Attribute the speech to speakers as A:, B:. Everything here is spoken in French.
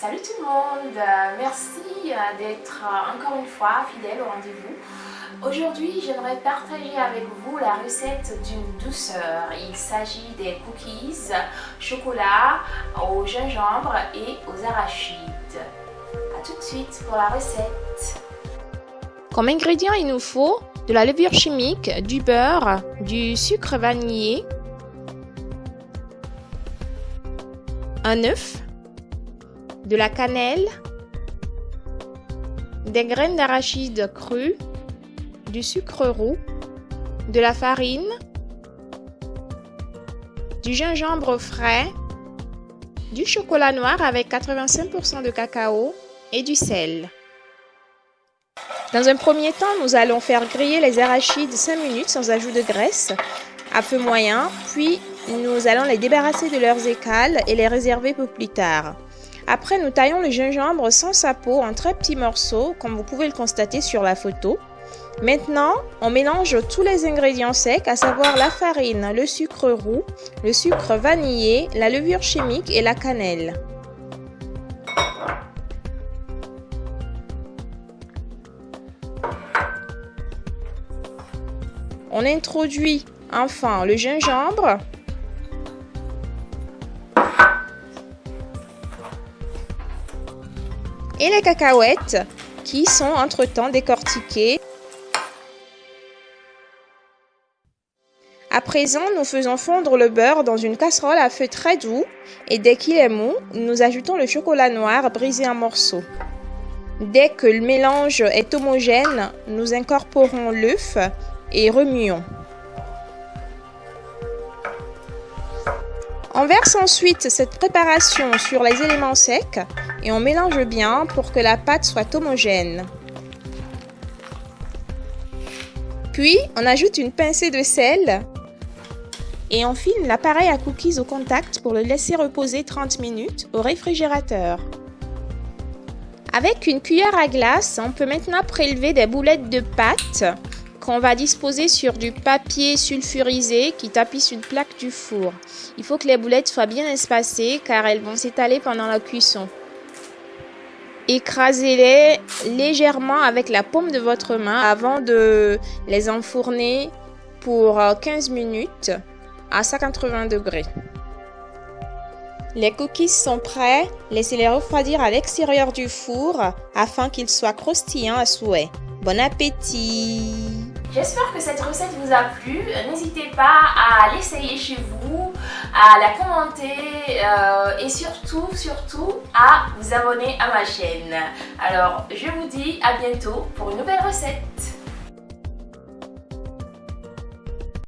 A: Salut tout le monde, merci d'être encore une fois fidèle au rendez-vous. Aujourd'hui, j'aimerais partager avec vous la recette d'une douceur. Il s'agit des cookies chocolat au gingembre et aux arachides. A tout de suite pour la recette.
B: Comme ingrédients, il nous faut de la levure chimique, du beurre, du sucre vanillé, un œuf, de la cannelle, des graines d'arachide crues, du sucre roux, de la farine, du gingembre frais, du chocolat noir avec 85% de cacao et du sel. Dans un premier temps, nous allons faire griller les arachides 5 minutes sans ajout de graisse à feu moyen, puis nous allons les débarrasser de leurs écales et les réserver pour plus tard. Après, nous taillons le gingembre sans sa peau en très petits morceaux, comme vous pouvez le constater sur la photo. Maintenant, on mélange tous les ingrédients secs, à savoir la farine, le sucre roux, le sucre vanillé, la levure chimique et la cannelle. On introduit enfin le gingembre et les cacahuètes qui sont entre-temps décortiquées. À présent, nous faisons fondre le beurre dans une casserole à feu très doux et dès qu'il est mou, nous ajoutons le chocolat noir brisé en morceaux. Dès que le mélange est homogène, nous incorporons l'œuf et remuons. On verse ensuite cette préparation sur les éléments secs et on mélange bien pour que la pâte soit homogène. Puis, on ajoute une pincée de sel et on file l'appareil à cookies au contact pour le laisser reposer 30 minutes au réfrigérateur. Avec une cuillère à glace, on peut maintenant prélever des boulettes de pâte qu'on va disposer sur du papier sulfurisé qui tapisse une plaque du four. Il faut que les boulettes soient bien espacées car elles vont s'étaler pendant la cuisson. Écrasez-les légèrement avec la paume de votre main avant de les enfourner pour 15 minutes à 180 degrés. Les cookies sont prêts, laissez-les refroidir à l'extérieur du four afin qu'ils soient croustillants à souhait. Bon appétit
A: J'espère que cette recette vous a plu. N'hésitez pas à l'essayer chez vous, à la commenter euh, et surtout, surtout à vous abonner à ma chaîne. Alors, je vous dis à bientôt pour une nouvelle recette.